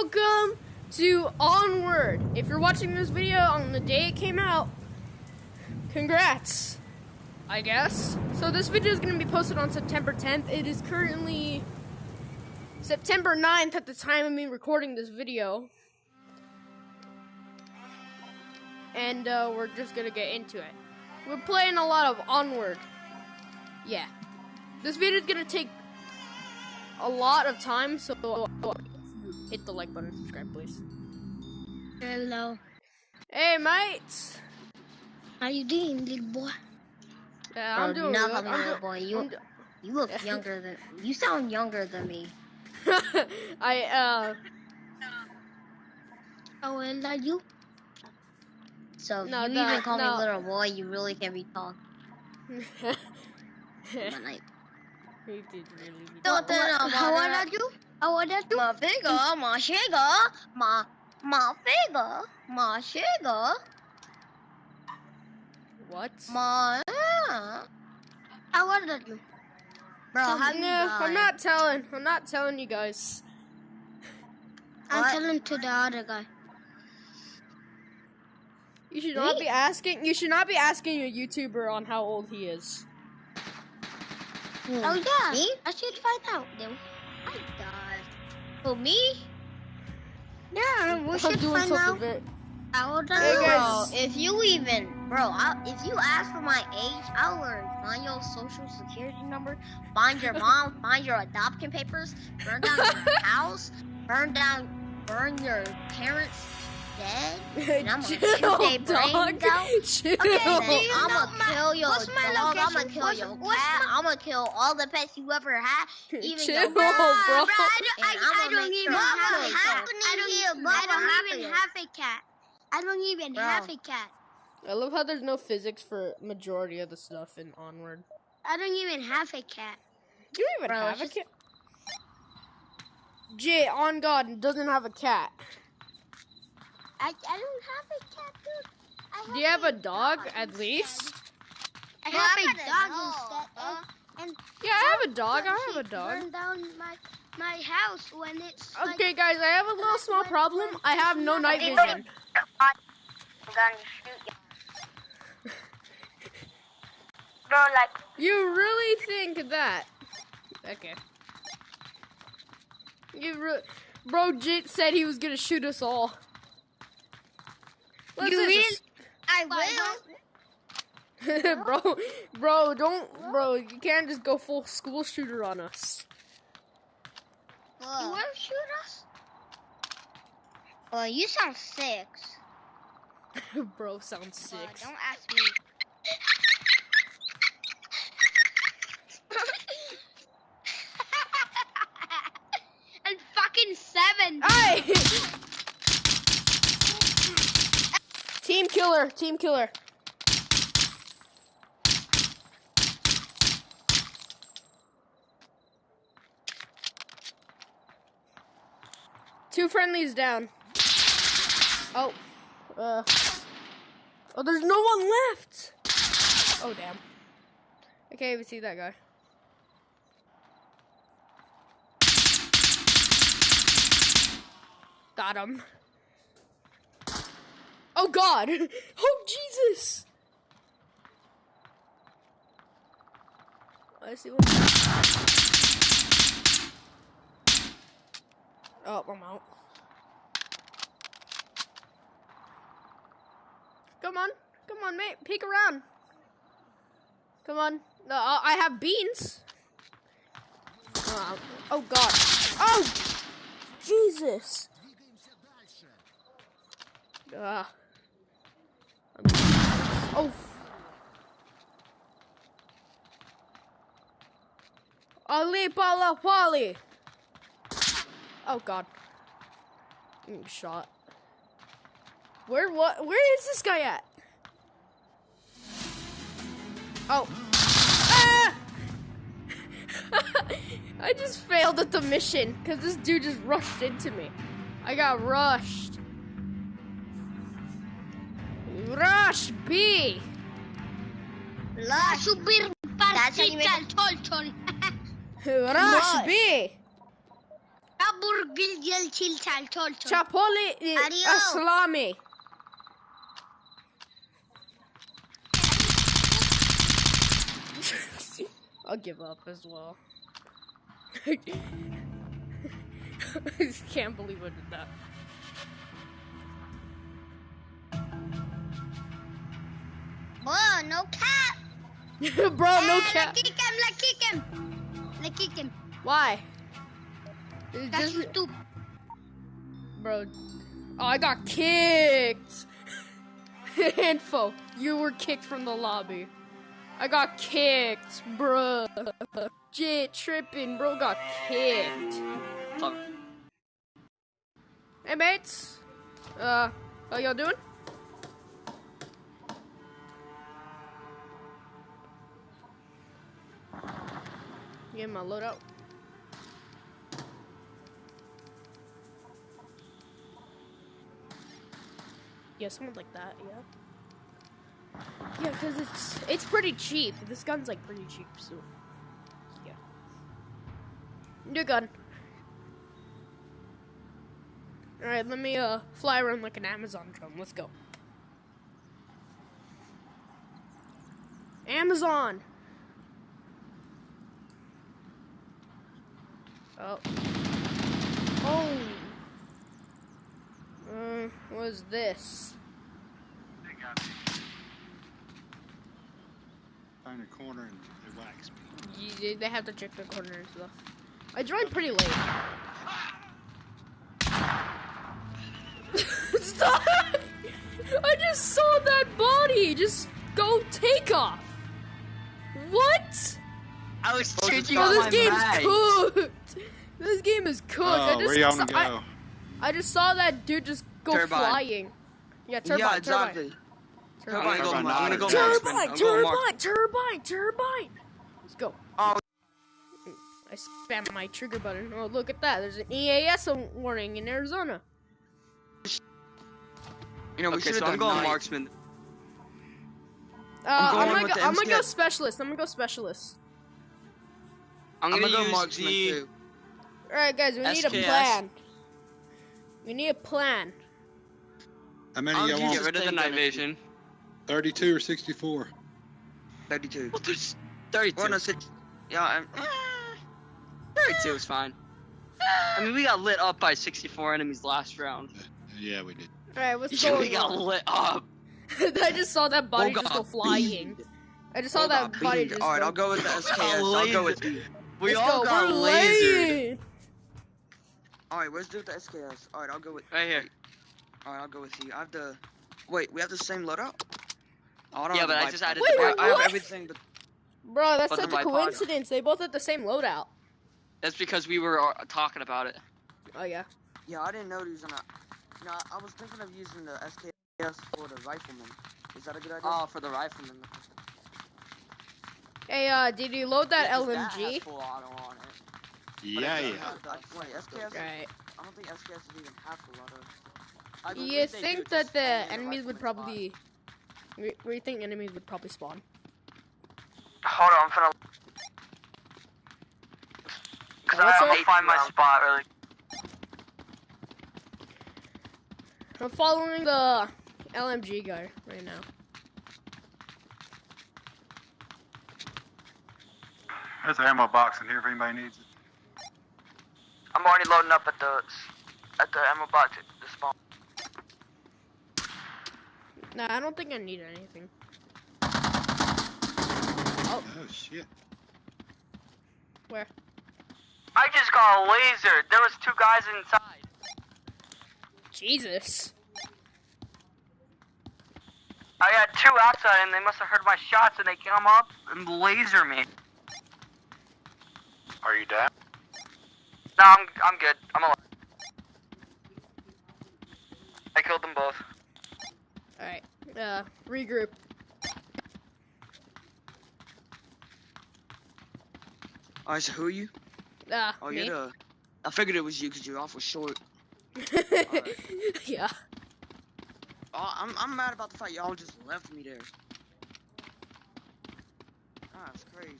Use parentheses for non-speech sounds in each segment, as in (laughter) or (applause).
welcome to Onward. If you're watching this video on the day it came out, congrats, I guess. So this video is going to be posted on September 10th. It is currently September 9th at the time of me recording this video. And uh, we're just going to get into it. We're playing a lot of Onward. Yeah. This video is going to take a lot of time, so hit the like button, subscribe, please. Hello. Hey, mates. How you doing, little boy? Yeah, I'm do doing not good. call me I'm little boy. You you look (laughs) younger than you sound younger than me. (laughs) I uh How old are you? So if No, you no, even call no. me little boy, you really can be talking. But like, He did really be- Don't tell What- How old about are you? How old are you? my figure, my sugar, my my figure, my sugar, What? my. uh, How old are you? Bro, Tell how me. you No, I'm not telling. I'm not telling you guys. I'm What? telling to the other guy. You should not be asking. You should not be asking a YouTuber on how old he is. Hmm. Oh yeah. Me? I should find out then. My God. Who me? Yeah, we I'm should doing find something out very. how old are Hey, guys. Bro, if you even, bro, I, if you ask for my age, I'll learn. Find your social security number, find your mom, (laughs) find your adoption papers, burn down your (laughs) house, burn down, burn your parents dead, I'm gonna Chill, dog. Chill. Okay, And do then you I'm gonna kill your what's my dog. I'm gonna kill What's- your what's cat. my- I'm gonna kill all the pets you ever had, even Chill, your bro. I don't, I, I'ma I don't even have a cat. I don't, here, I don't even have a cat. I don't even Bro. have a cat. I love how there's no physics for majority of the stuff in Onward. I don't even have a cat. You don't even Bro, have a cat. Jay, on God, doesn't have a cat. I, I don't have a cat, dude. I Do you have a dog dog at least? I have I a got a dog dog, instead. huh? And, and Yeah, I have a dog. I have a dog. Down my my house when it's like, Okay, guys, I have a little small problem. I have no night vision. I'm gonna shoot you. Bro, like, You really think that? Okay. You re- Bro, Jit said he was gonna shoot us all. What's You this? really- I will. (laughs) bro, bro, don't, bro. You can't just go full school shooter on us. You want to shoot us? well, you sound six. (laughs) bro, sounds sick. don't ask me. (laughs) and fucking seven. Hey! Team killer, team killer. Two friendlies down. Oh, uh, oh, there's no one left. Oh damn. I can't even see that guy. Got him. Oh God! (laughs) Oh Jesus! I see one. Oh, I'm out. Come on, come on, mate. Peek around. Come on. No, I I have beans. Oh, oh God! Oh, Jesus! Ah. Oh. Ali Pala Wally. Oh God. Getting shot. Where what? Where is this guy at? Oh. Ah! (laughs) I just failed at the mission because this dude just rushed into me. I got rushed. Rush B. Lush. Subir That's how you make partita al tolton. Rush (laughs) Rush. B. Kabur Gilgil Tiltal Toltol. Chapoli Adios. Aslami. (laughs) I'll give up as well. (laughs) I just can't believe I did that. Whoa, no cap. (laughs) Bro, no Eh, cap. Let's kick him, let's kick him. Let's kick him. Why? It's That's just- stupid. bro. Oh, I got kicked. (laughs) Info, you were kicked from the lobby. I got kicked, bro. Jit tripping, bro. Got kicked. Fuck. Hey, mates. Uh, how y'all doing? Get my loadout. Yeah, something like that. Yeah. Yeah, cause it's it's pretty cheap. This gun's like pretty cheap, so yeah. New gun. All right, let me uh fly around like an Amazon drone. Let's go. Amazon. Oh. Oh. Uh, what is this? They got me. Find a corner and whacks me. Y- They have to check the corner and stuff. I joined pretty late. (laughs) Stop! I just saw that body just go take off. What? I was Oh, changing Oh, on this my game's mag. cooked. (laughs) This game is cooked. I Oh, just where y'all saw, wanna I, go? I just saw that dude just go Turbine. flying. Yeah, turbine. yeah, exactly. Turbine. Turbine, go, Turbine, I'm gonna go turbine, marksman. Turbine, I'm going marksman. turbine, turbine, turbine. Let's go. Oh. I spammed my trigger button. Oh, look at that. There's an EAS warning in Arizona. You know, we Okay, should have so done I'm going marksman. Uh, I'm, going gonna go, I'm gonna go specialist. I'm gonna go specialist. I'm I'm gonna, gonna go use marksman the- too. All right, guys. We need a plan. We need a plan. How many I'll y'all want? Get rid of the night vision. 32 or 64? 32. Well, there's 32. Well, no, six- Yeah, I'm, ah. 32 is fine. I mean, we got lit up by 64 enemies last round. Yeah, we did. All right, what's Yeah, going we got on? lit up. (laughs) I just saw that body Oh, just go flying. beamed. I just saw Oh, that God, body beamed. just. All right, go. I'll go with the SKS. I'll go with you. We Let's all go. got We're lasered. laying. All right, let's do the SKS. All right, I'll go with. Right here. All right, I'll go with you. I have the. Wait, we have the same loadout. Oh, I don't Yeah, but I just added Wait, the I, I have what? everything, but Bro, that's But such a bipod. coincidence. They both had the same loadout. That's because we were uh, talking about it. Oh yeah. yeah, I didn't know he was gonna. No, I was thinking of using the SKS for the rifleman. Is that a good idea? Oh, for the rifleman. Hey, uh, did you load that Yeah, 'cause has LMG? full auto on it. Yeah, yeah. doesn't Wait, SKS? Right. I don't think SKS is even half full auto. I You believe they do, think that the only in enemies would probably? Where where you think enemies would probably spawn? Hold on, I'm finna. Cause what's I, up? I'll find my spot really. I'm following the LMG guy right now. There's an ammo box in here if anybody needs it. I'm already loading up at the at the ammo box at the spawn. Nah, I don't think I need anything. Oh. oh, shit. Where? I just got a laser. There was two guys inside. Jesus. I got two outside and they must have heard my shots and they come up and laser me. Are you down? No, I'm I'm good. I'm alive. I killed them both. All right. Uh, regroup. All right, so who are you? Uh, Oh, me. you're the. I figured it was you because you're awful short. (laughs) yeah. Oh, I'm I'm mad about the fact y'all just left me there. Ah, That's crazy.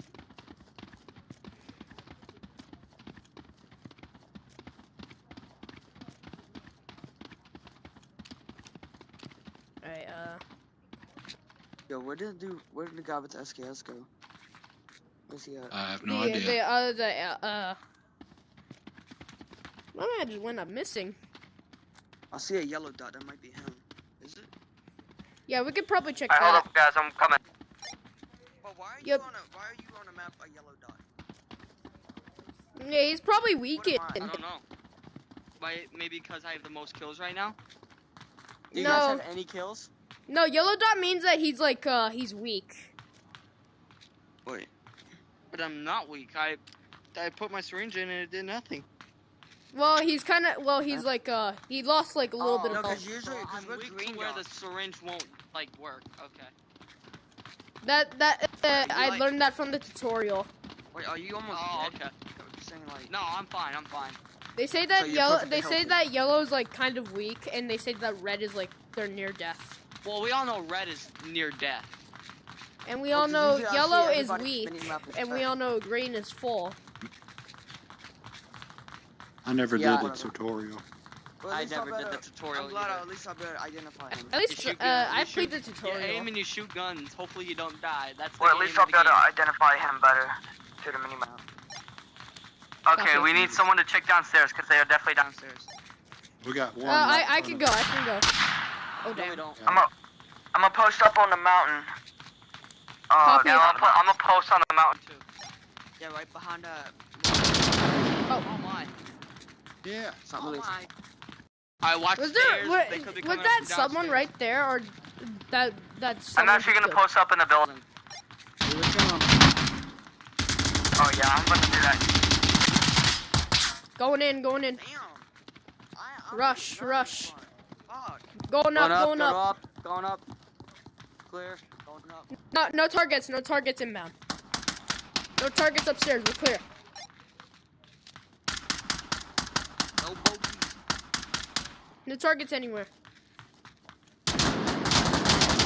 Uh, Yo, where did the where did the guy with the SKS go? Where's he at? I have no the idea. the other the uh. uh my man just went up missing. I see a yellow dot. That might be him. Is it? Yeah, we could probably check Alright, hold up, guys. I'm coming. But why are you Yep. on a Why are you on a map a yellow dot? Yeah, he's probably weakened. I? I don't know. Why? Maybe because I have the most kills right now. Do you No. guys have any kills? No, yellow dot means that he's like uh he's weak. Wait. But I'm not weak. I I put my syringe in and it did nothing. Well, he's kind of well, he's like uh he lost like a little Oh, bit no, of 'cause health. usually, So because I'm we're weak green to where the syringe won't like work. Okay. That that uh, I like- learned that from the tutorial. Wait, are you almost Oh, dead? okay. Saying like. No, I'm fine. I'm fine. They say that So yellow. perfectly They say healthy. that yellow's like kind of weak, and they say that red is like they're near death. Well, we all know red is near death. And we Well, know usually yellow is weak, spinning map and we all know green is full. I never Yeah. did the tutorial. Well, I never did the tutorial I'm glad at least I better identify him. At least uh, I played the tutorial. You aim and you shoot guns. Hopefully you don't die. That's the Well, at least I'll be able to identify him better through the minimap. Okay, we need someone to check downstairs because they are definitely downstairs. We got Uh, one. I I can go. I can go. Oh No, we damn. don't. I'm a, I'm gonna post up on the mountain. Uh, Copy. no, I'm, po- I'm gonna post on the mountain. Two. Yeah, right behind that. Oh my. Yeah. It's not Oh really. my. I watched Was there stairs. wa- they could be was that someone downstairs. right there, or that that's? I'm actually gonna killed? post up in the building. Here we come. Oh yeah, I'm gonna do that. Going in, going in, Damn. I, I'm Rush, dying rush. For it. Fuck. going up, going going up. up, going up. Clear. Going up. No, no targets, no targets inbound. No targets upstairs. We're clear. No bogey. No targets anywhere.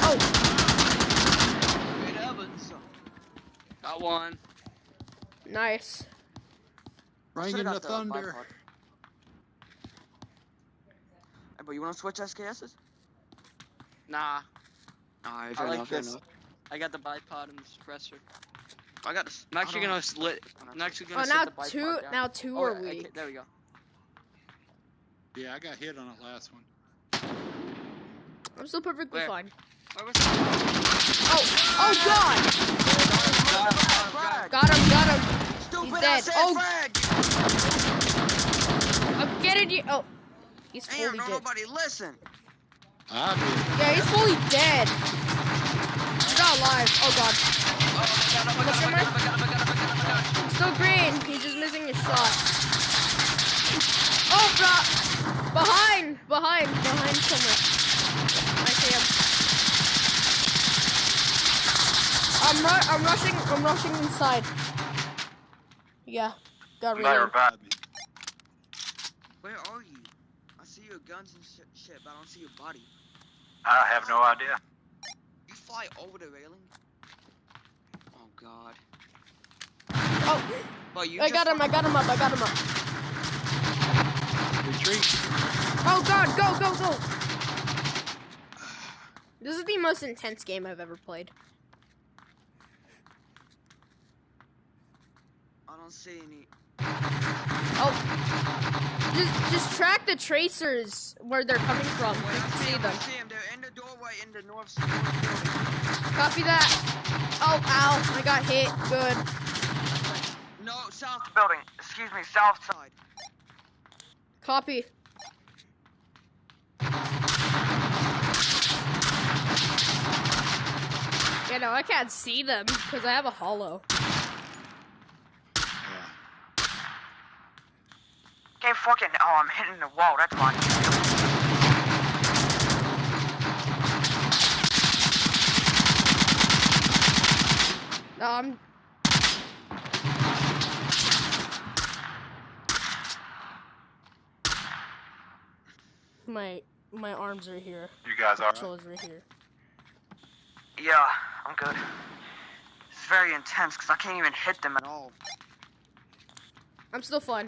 Oh, Great Evans. Got one. nice. Bring the got thunder. bipod. Hey, but you wanna switch SKSs? Nah. Alright, I like this. I got the bipod and the suppressor. I got this. I'm actually gonna slit. I'm actually gonna Oh, now the two, down. now two Oh, are I weak. there we go. Yeah, I got hit on it last one. I'm still perfectly Where? fine. Where was Oh, oh ah! god! Got him, got him. Stupid He's dead. I Oh. frag. I'm getting you. Oh, he's Damn, fully don't dead. nobody listen. I did. Yeah, he's fully dead. He's not alive. Oh god. Almost in there? Still green. He's just missing his shot. Oh, bro. Behind, behind, behind somewhere. I see him. I'm ru- I'm rushing. I'm rushing inside. Yeah, got reload. Where are you? I see your guns and shit, shit, but I don't see your body. I have no idea. You fly over the railing? Oh god. Oh, But you I got him. I got him up. I got him up. Retreat. Oh god, go, go, go! This is the most intense game I've ever played. I don't see any. Oh, just just track the tracers where they're coming from. Wait, I can see see them. I see them. They're in the doorway in the north. north. Copy that. Oh, ow! I got hit. Good. No, south Building. Excuse me, south side. side. Copy. Yeah, no, I can't see them because I have a hollow. Can't fucking. Oh, I'm hitting the wall. That's why. Um. My my arms are here. You guys are. Controls right here. Yeah, I'm good. It's very intense because I can't even hit them at all. I'm still fine.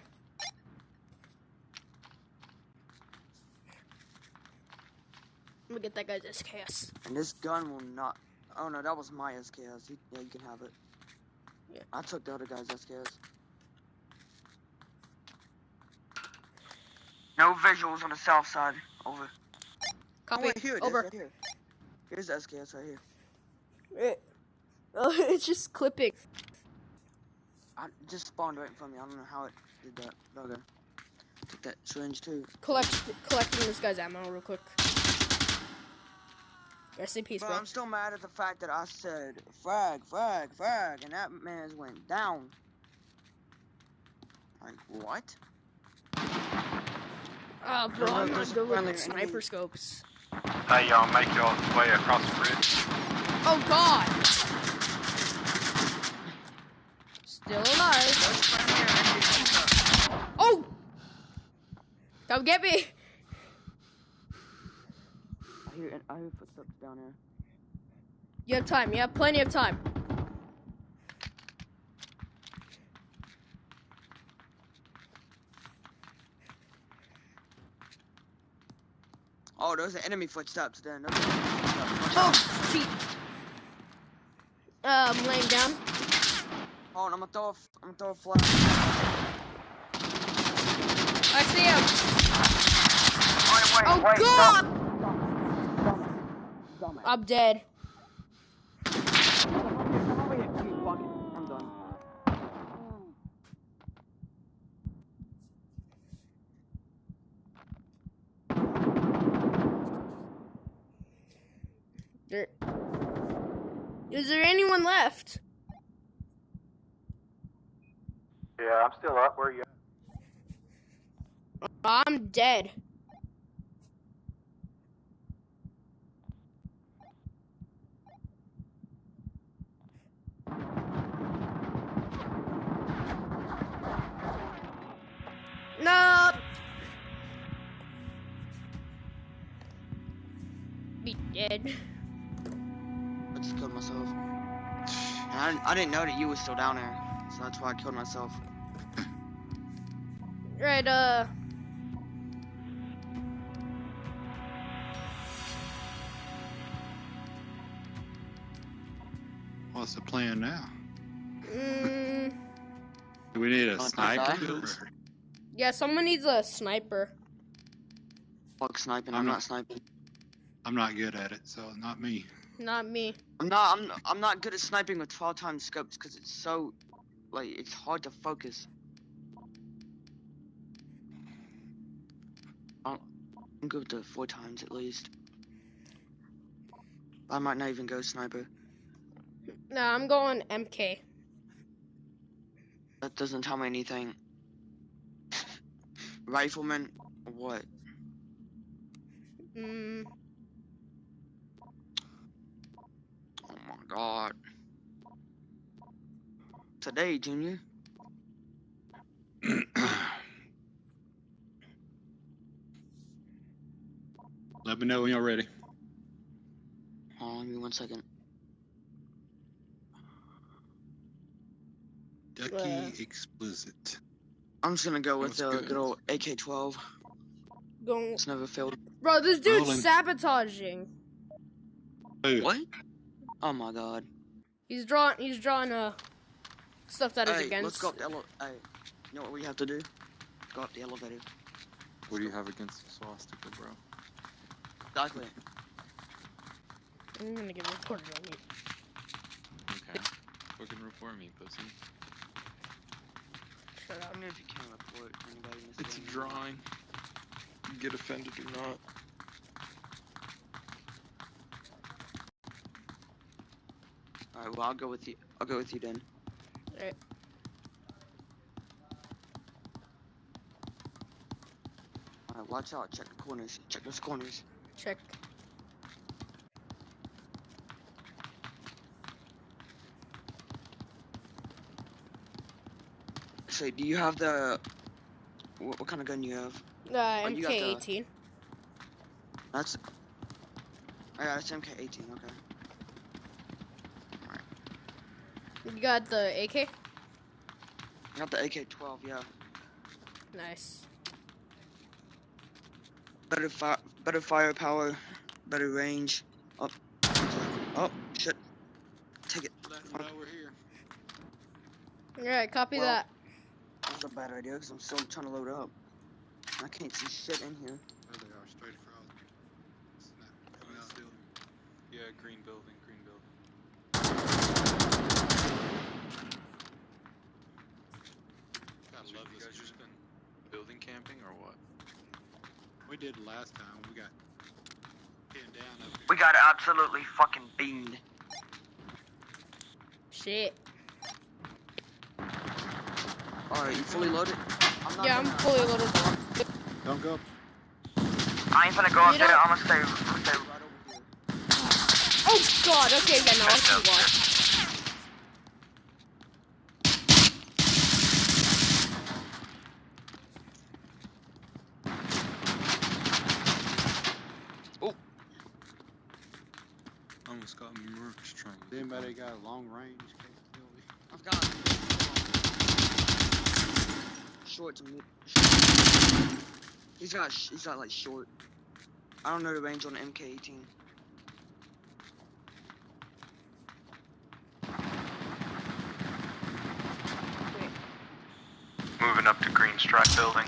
Let me get that guy's SKS. And this gun will not. Oh no, that was my SKS. He, yeah, you can have it. Yeah. I took the other guy's SKS. No visuals on the south side. Over. Oh, Copy. wait, here it is, Over. right here. Here's the SKS right here. It- (laughs) oh, it's just clipping. I just spawned right in front of me. I don't know how it did that. Okay. Took that syringe too. Collect, collecting this guy's ammo real quick. Rest in peace, Bro, bro. I'm still mad at the fact that I said frag, frag, frag, and that man's went down. Like what? Oh, bro, Bro, I'm not there's a good with friendly sniper scopes. Hey, y'all make y'all way across the bridge. Oh God! Still alive. Oh! Come get me! I hear I hear footsteps down there. You have time. You have plenty of time. Oh, those are enemy footsteps then. Those footsteps. Oh, out. feet. Uh, I'm laying down. Oh, and I'm gonna throw a, I'm gonna throw a flash. I see him. Wait, wait, Oh wait, God! Dumb it. I'm dead. Come over here. Come over here. Fuck it. I'm dead. There. Is there anyone left? Yeah, I'm still up. Where are you? I'm dead. I, I didn't know that you was still down there, so that's why I killed myself. Right, uh. What's the plan now? Mm, (laughs) Do we need a Want to sniper? yeah, someone needs a sniper. Fuck sniping. I'm I'm not- not sniping. I'm not good at it, so not me. Not me. I'm not. I'm. I'm not good at sniping with 12 times scopes because it's so, like, it's hard to focus. I'll, I'm good with the four times at least. I might not even go sniper. No, I'm going MK. That doesn't tell me anything. (laughs) Rifleman, what? Mm, Oh my god. Today, Junior. (clears throat) Let me know when you're ready. Hold on, give me one second. Ducky explicit. I'm just gonna go with That's the good. good old AK-12. going. It's never failed. Bro, this dude's Rolling. sabotaging. Who? What? Oh my god. He's drawing. He's drawing uh stuff that is hey, against. let's go up the ele- Hey, you know what we have to do? Go up the elevator. What do you have against the swastika, bro? Exactly. (laughs) I'm gonna get recorded on you. Okay. Fucking report me, pussy. Shut I up. don't know if you can report anybody in this It's a drawing. You get offended or not. Alright, well I'll go with you. I'll go with you then. Alright. Alright, watch out. Check the corners. Check those corners. Check. Say, do you have the? What, what kind of gun do you have? Uh, Oh, got the- MK18. That's. Oh, yeah, that's MK18. Okay. You got the AK. I got the AK-12. Yeah. Nice. Better fire. Better firepower. better range. Oh, oh shit. Take it. Let them know we're here. Alright, copy Well- that. That was a bad idea because I'm still trying to load up. I can't see shit in here. There they are, straight across. Snap, coming out the building. Yeah, green building. I So love you this guys just game. been building camping or what? We did last time. We got pinned down up here. We got absolutely fucking beamed. Shit. Alright, you fully loaded? I'm not Yeah, I'm gonna- fully loaded. Don't go. I ain't gonna go up there. I'm gonna stay. I'm gonna stay. Right over here. Oh god, okay, yeah, no, I'll see why. Almost got murked trying to Does anybody got a long range capability? I've got short to mid. Short. He's got sh- he's like short. I don't know the range on the MK18. Moving up to Green Strike Building.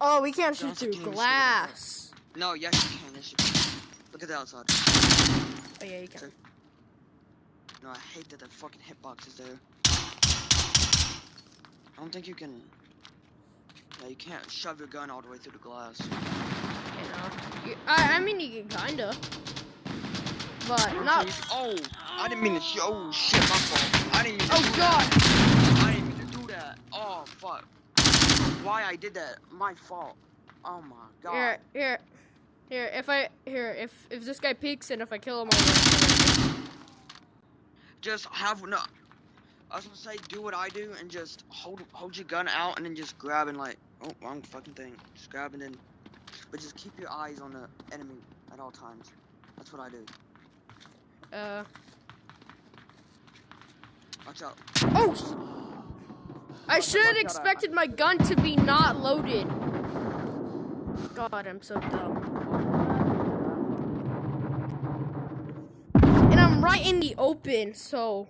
Oh, we can't shoot through glass. No, yes you can. Yes you can. Look at the outside. Oh yeah, you can. No, I hate that the fucking hitbox is there. I don't think you can. Yeah, you can't shove your gun all the way through the glass. You know. You, I, I mean, you can kinda. But not. Oh, I didn't mean to. Sh- oh shit, my fault. I didn't mean to Oh god! that. I didn't mean to do that. Oh fuck. Why I did that? My fault. Oh my god. Here, here, here. If I here, if if this guy peeks and if I kill him, I'll. Just have no. I was gonna say, do what I do and just hold hold your gun out and then just grab and like, oh, wrong fucking thing. Just grab and then, but just keep your eyes on the enemy at all times. That's what I do. Uh. Watch out. Oh! I should have expected my gun to be not loaded. God, I'm so dumb. And I'm right in the open, so.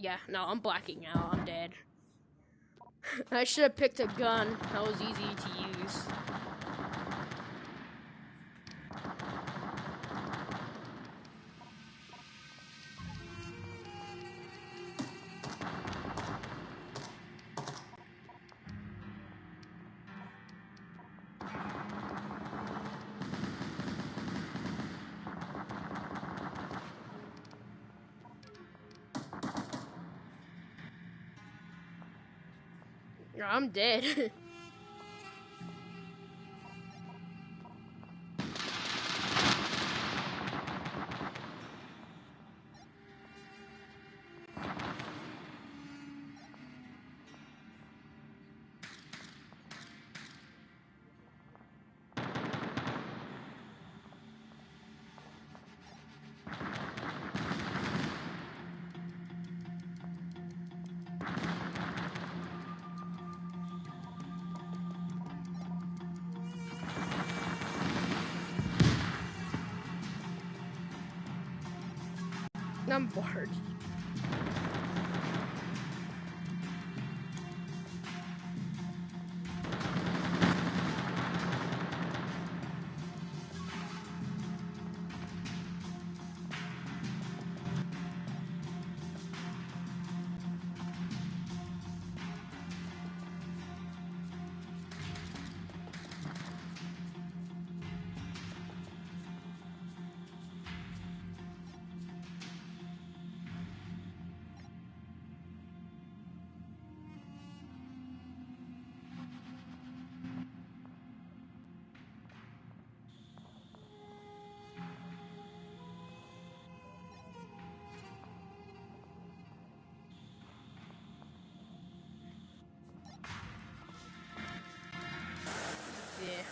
Yeah, no, I'm blacking out. I'm dead. (laughs) I should have picked a gun. That was easy to use. I'm dead. (laughs) I'm bored.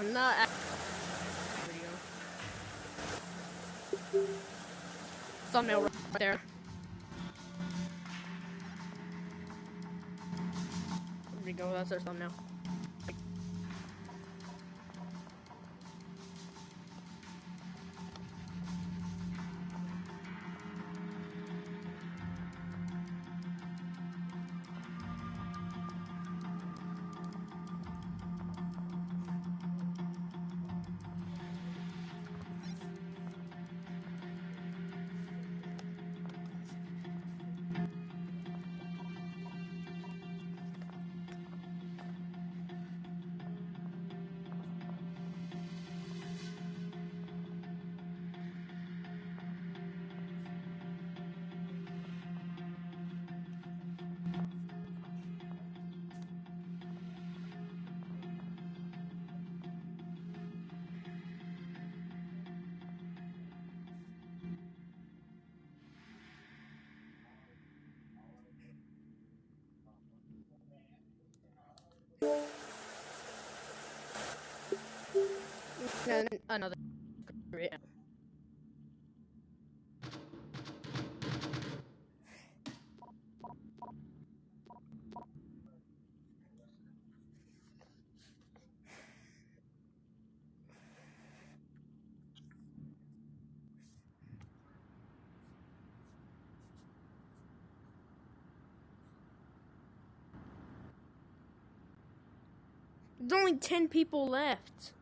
I'm not. Video. Thumbnail right there. There we go. That's our thumbnail. Another. There's only 10 people left.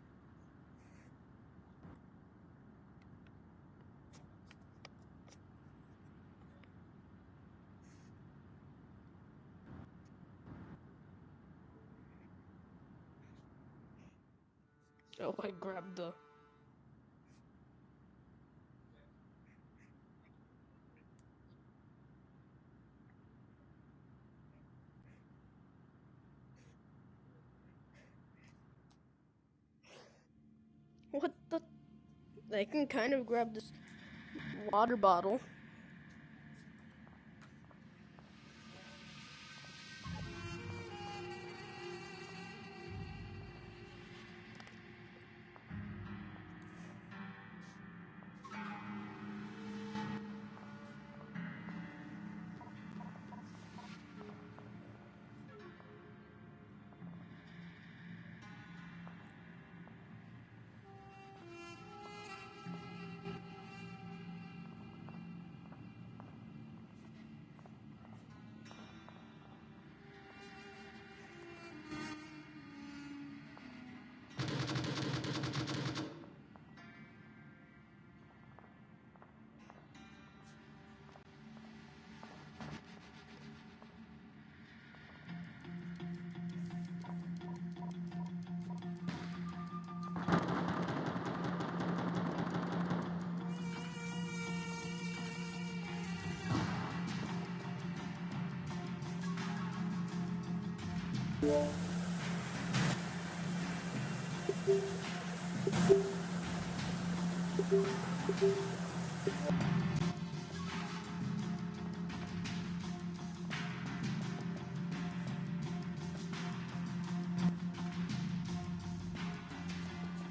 I grabbed the. What the? I can kind of grab this water bottle.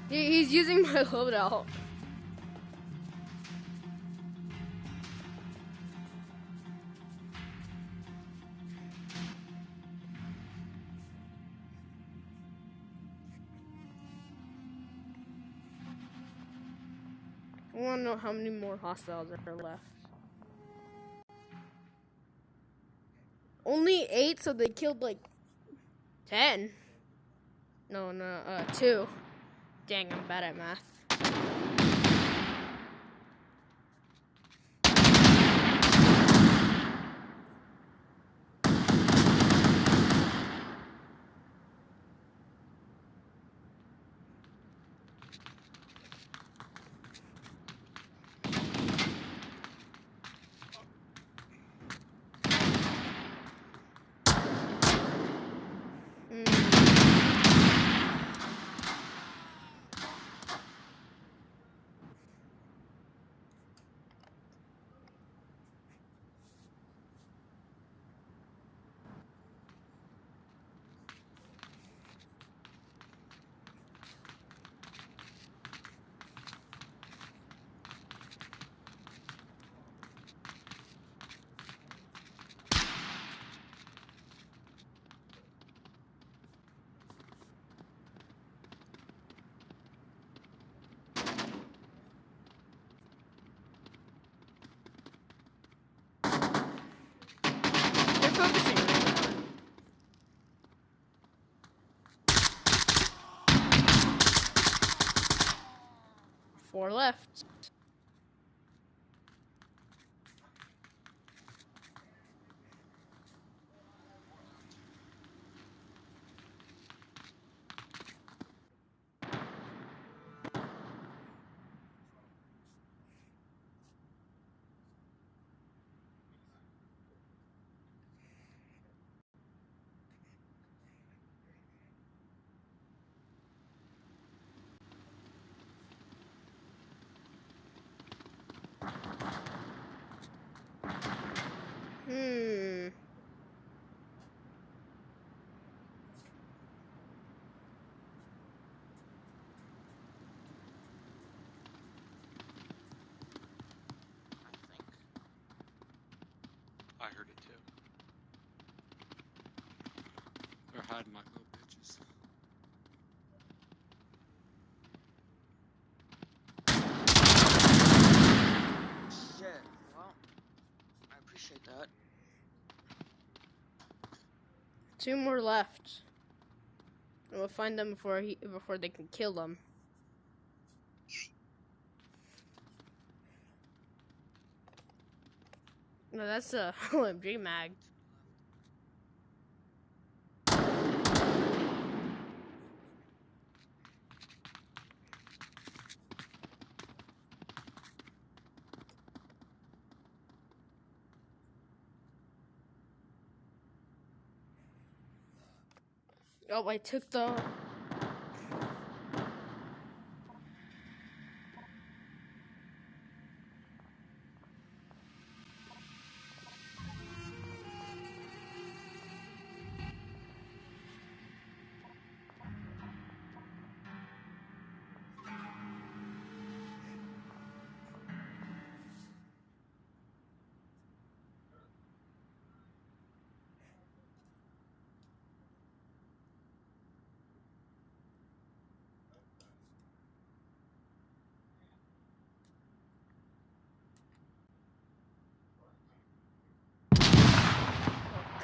He's using my loadout. Want to know how many more hostiles are left. Only eight, so they killed like ten. No, no, uh, two. Dang, I'm bad at math. They're focusing. Four left. Hiding like little bitches. Shit. Well, I appreciate that. Two more left. And we'll find them before he before they can kill them. No, that's a (laughs) OMG mag. Oh, I took the.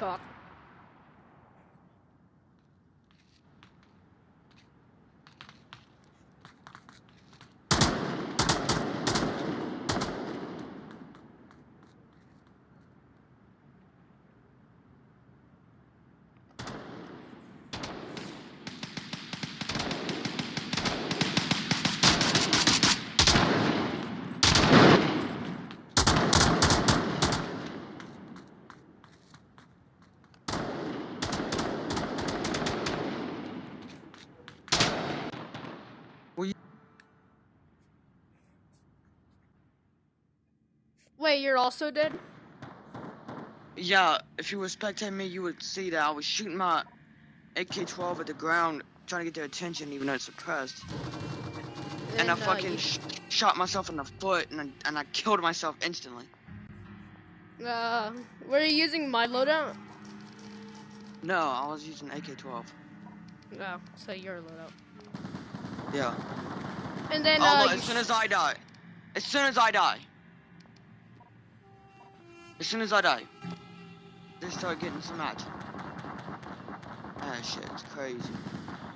Cock. Wait, you're also dead? Yeah, if you were spectating me, you would see that I was shooting my AK-12 at the ground, trying to get their attention, even though it's suppressed. And I uh, fucking sh- shot myself in the foot, and I, and I killed myself instantly. Uh, were you using my loadout? No, I was using AK-12. No, so your loadout. Yeah. And then, oh, uh, look, as soon as I die. As soon as I die. As soon as I die. They start getting some action. Ah, shit, it's crazy.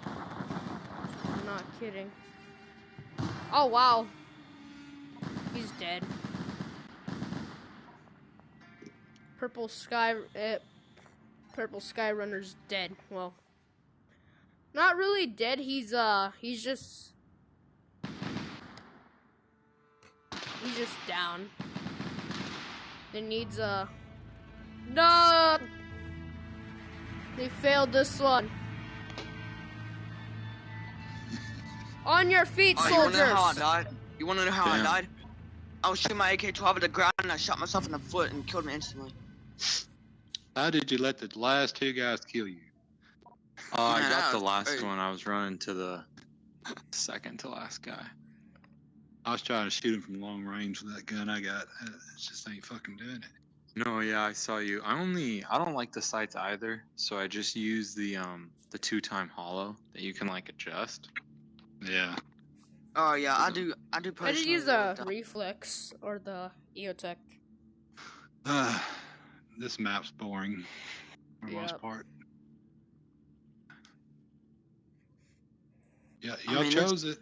I'm not kidding. Oh, wow. He's dead. Purple Sky, uh, Purple Sky Runner's dead. Well, not really dead. He's, uh, he's just, he's just down. It needs, a... no! They failed this one. On your feet, Oh, you wanna know how I died? You wanna know how Damn. I died? I was shooting my AK-12 at the ground and I shot myself in the foot and killed me instantly. How did you let the last two guys kill you? Oh, I (laughs) got the last crazy. one. I was running to the second to last guy. I was trying to shoot him from long range with that gun I got. Uh, It just ain't fucking doing it. No, yeah, I saw you. I only I don't like the sights either, so I just use the um the two time holo that you can like adjust. Yeah. Oh yeah, I do. I do I personally. just use like the reflex or the EOTech. (sighs) Uh, this map's boring for the most part. Yeah, I y'all mean, chose it.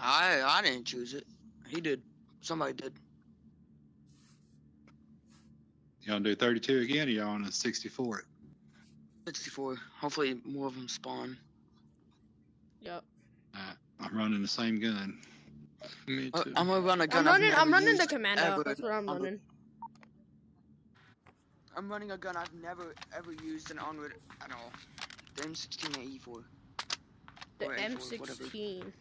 I I didn't choose it. He did. Somebody did. Y'all do 32 again, or y'all on a 64? 64. Hopefully more of them spawn. Yep. Uh, I'm running the same gun. Me Uh, too. I'm gonna run a gun. I'm I've running. I'm never running the used commando. ever That's what I'm on the- running. I'm running a gun I've never ever used in Onward at all. The M16 and E4. The or A4, whatever. M16.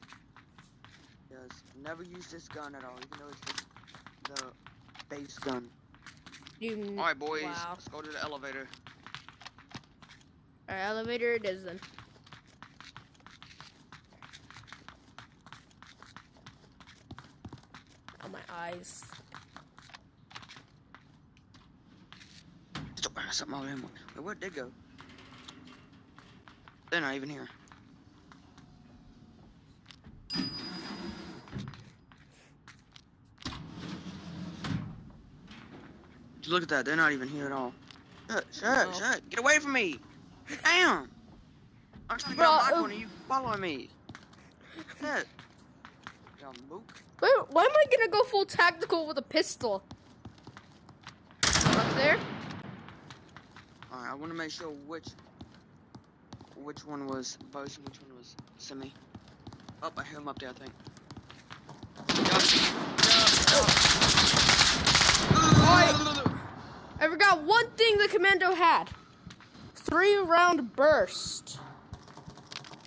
Yes, never use this gun at all, even though it's just the base gun. All right, boys, Wow. let's go to the elevator. Alright, elevator it is then. Oh my eyes. Something over him. Wait, where'd they go? They're not even here. Look at that. They're not even here at all. Shut, shut, No. shut. Get away from me. Damn. I'm trying to get Bro, on my uh, corner. You following me. Mook. Wait, why am I gonna go full tactical with a pistol? Up there? Alright, I want to make sure which which one was Bose and which one was Simi. Oh, I hear him up there, I think. I forgot one thing the commando had. Three round burst.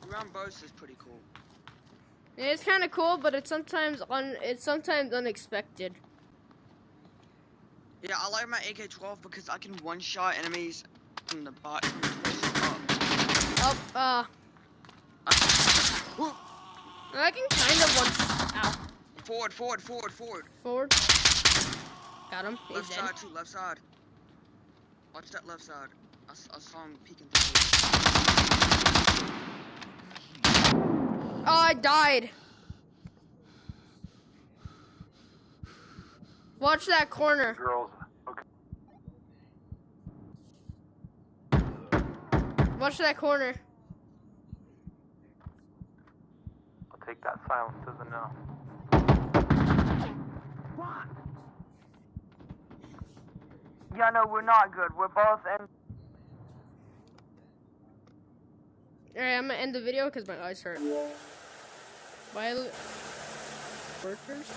Round Bose is pretty cool. It's kind of cool, but it's sometimes un it's sometimes unexpected. Yeah, I like my AK-12 because I can one-shot enemies from the bot from Up, uh, Woo! I can kind of one. Ow, Forward, forward, forward, forward. forward. Got him. He's Left dead. side too, left side. Watch that left side. I, s- I saw him peeking through. Oh, I died. Watch that corner. Girls, okay. Watch that corner. I'll take that silence as a no. Yeah, no, we're not good. We're both in. Alright, I'm gonna end the video because my eyes hurt. Bye, workers.